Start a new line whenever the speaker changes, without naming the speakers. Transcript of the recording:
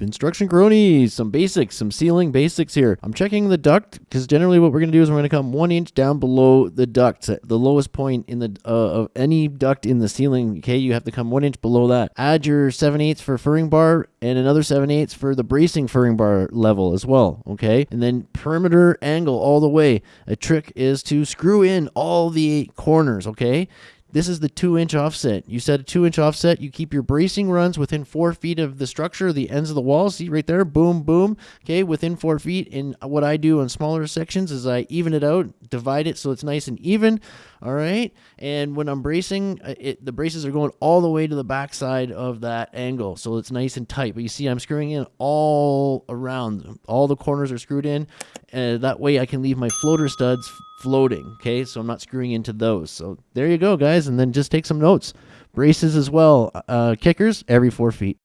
Instruction cronies, some basics, some ceiling basics here. I'm checking the duct because generally what we're going to do is we're going to come one inch down below the duct, the lowest point in the uh, of any duct in the ceiling. Okay, you have to come one inch below that. Add your 7 eighths for furring bar and another 7 eighths for the bracing furring bar level as well. Okay, and then perimeter angle all the way. A trick is to screw in all the corners. Okay, this is the two inch offset. You set a two inch offset. You keep your bracing runs within four feet of the structure, the ends of the wall. See right there, boom, boom. Okay, within four feet. And what I do on smaller sections is I even it out, divide it so it's nice and even. All right. And when I'm bracing, uh, it, the braces are going all the way to the backside of that angle. So it's nice and tight. But you see, I'm screwing in all around. All the corners are screwed in. And that way I can leave my floater studs floating. Okay, so I'm not screwing into those. So there you go, guys. And then just take some notes. Braces as well. Uh, kickers every four feet.